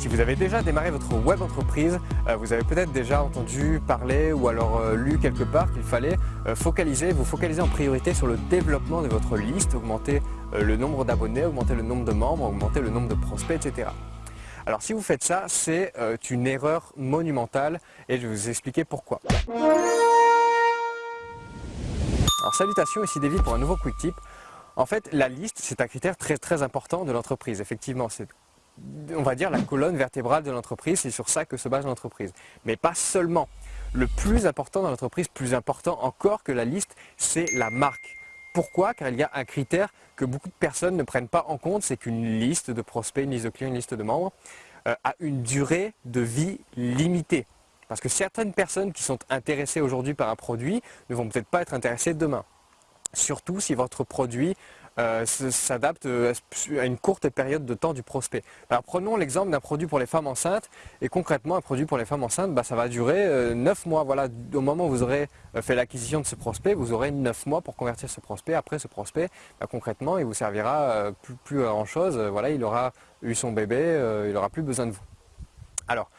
Si vous avez déjà démarré votre web entreprise, euh, vous avez peut-être déjà entendu parler ou alors euh, lu quelque part qu'il fallait euh, focaliser, vous focaliser en priorité sur le développement de votre liste, augmenter le nombre d'abonnés, augmenter le nombre de membres, augmenter le nombre de prospects, etc. Alors si vous faites ça, c'est une erreur monumentale et je vais vous expliquer pourquoi. Alors salutations, ici David pour un nouveau Quick Tip. En fait, la liste, c'est un critère très très important de l'entreprise. Effectivement, on va dire la colonne vertébrale de l'entreprise, c'est sur ça que se base l'entreprise. Mais pas seulement. Le plus important dans l'entreprise, plus important encore que la liste, c'est la marque. Pourquoi? Car il y a un critère que beaucoup de personnes ne prennent pas en compte, c'est qu'une liste de prospects, une liste de clients, une liste de membres euh, a une durée de vie limitée. Parce que certaines personnes qui sont intéressées aujourd'hui par un produit ne vont peut-être pas être intéressées demain. Surtout si votre produit euh, s'adapte euh, à une courte période de temps du prospect. Alors prenons l'exemple d'un produit pour les femmes enceintes et concrètement un produit pour les femmes enceintes bah, ça va durer 9 mois. Voilà, au moment où vous aurez fait l'acquisition de ce prospect, vous aurez 9 mois pour convertir ce prospect. Après ce prospect, bah, concrètement il vous servira plus, plus à grand chose. Voilà, il aura eu son bébé, il n'aura plus besoin de vous. Alors,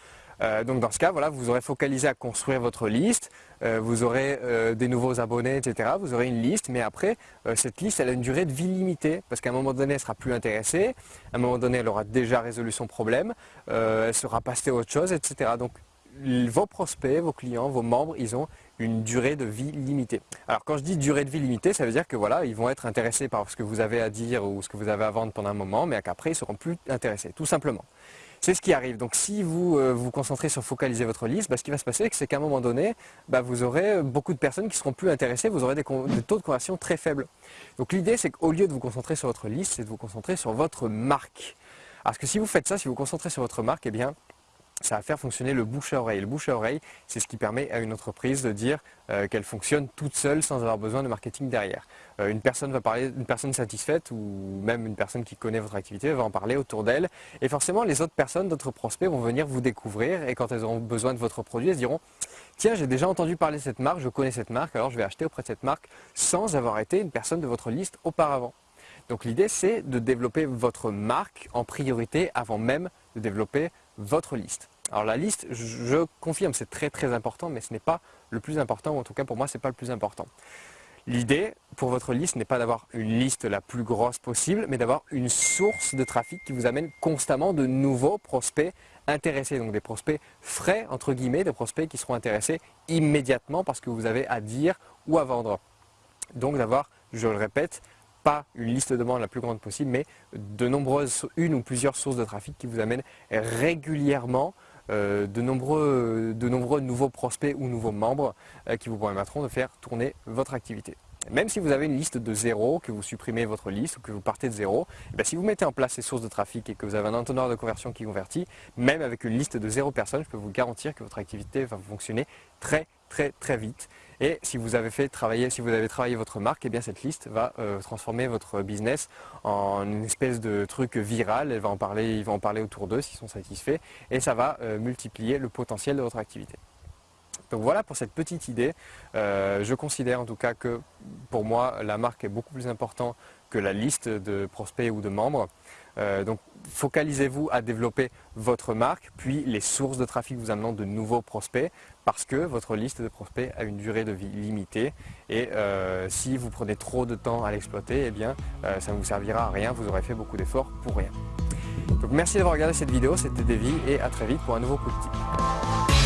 euh, donc dans ce cas, voilà, vous aurez focalisé à construire votre liste, euh, vous aurez euh, des nouveaux abonnés, etc. Vous aurez une liste, mais après, cette liste, elle a une durée de vie limitée, parce qu'à un moment donné, elle sera plus intéressée, à un moment donné, elle aura déjà résolu son problème, elle sera passée à autre chose, etc. Donc vos prospects, vos clients, vos membres, ils ont une durée de vie limitée. Alors quand je dis durée de vie limitée, ça veut dire que voilà, ils vont être intéressés par ce que vous avez à dire ou ce que vous avez à vendre pendant un moment, mais qu'après ils ne seront plus intéressés, tout simplement. C'est ce qui arrive. Donc si vous euh, vous concentrez sur focaliser votre liste, bah, ce qui va se passer, c'est qu'à un moment donné, bah, vous aurez beaucoup de personnes qui seront plus intéressées, vous aurez des, taux de conversion très faibles. Donc l'idée, c'est qu'au lieu de vous concentrer sur votre liste, c'est de vous concentrer sur votre marque. Parce que si vous faites ça, si vous vous concentrez sur votre marque, eh bien, ça va faire fonctionner le bouche à oreille. Le bouche à oreille, c'est ce qui permet à une entreprise de dire euh, qu'elle fonctionne toute seule sans avoir besoin de marketing derrière. Euh, une personne va parler, une personne satisfaite ou même une personne qui connaît votre activité va en parler autour d'elle. Et forcément, les autres personnes, d'autres prospects vont venir vous découvrir et quand elles auront besoin de votre produit, elles se diront Tiens, j'ai déjà entendu parler de cette marque, je connais cette marque, alors je vais acheter auprès de cette marque sans avoir été une personne de votre liste auparavant. Donc l'idée, c'est de développer votre marque en priorité avant même de développer votre liste. Alors la liste, je confirme, c'est très très important, mais ce n'est pas le plus important, ou en tout cas pour moi, ce n'est pas le plus important. L'idée pour votre liste n'est pas d'avoir une liste la plus grosse possible, mais d'avoir une source de trafic qui vous amène constamment de nouveaux prospects intéressés. Donc des prospects frais, entre guillemets, des prospects qui seront intéressés immédiatement parce que vous avez à dire ou à vendre. Donc d'avoir, je le répète, pas une liste de demandes la plus grande possible, mais de nombreuses, une ou plusieurs sources de trafic qui vous amènent régulièrement euh, de, nombreux, de nombreux nouveaux prospects ou nouveaux membres euh, qui vous permettront de faire tourner votre activité. Même si vous avez une liste de zéro, que vous supprimez votre liste ou que vous partez de zéro, eh si vous mettez en place ces sources de trafic et que vous avez un entonnoir de conversion qui convertit, même avec une liste de zéro personnes, je peux vous garantir que votre activité va fonctionner très très très vite. Et si vous avez fait travailler, si vous avez travaillé votre marque, eh bien cette liste va euh, transformer votre business en une espèce de truc viral. Elle va en parler, ils vont en parler autour d'eux s'ils sont satisfaits, et ça va euh, multiplier le potentiel de votre activité. Donc voilà pour cette petite idée. Euh, je considère en tout cas que pour moi la marque est beaucoup plus importante que la liste de prospects ou de membres. Euh, donc focalisez-vous à développer votre marque, puis les sources de trafic vous amenant de nouveaux prospects, parce que votre liste de prospects a une durée de vie limitée. Et euh, si vous prenez trop de temps à l'exploiter, eh bien ça ne vous servira à rien, vous aurez fait beaucoup d'efforts pour rien. Donc merci d'avoir regardé cette vidéo, c'était Davy et à très vite pour un nouveau coup de tip.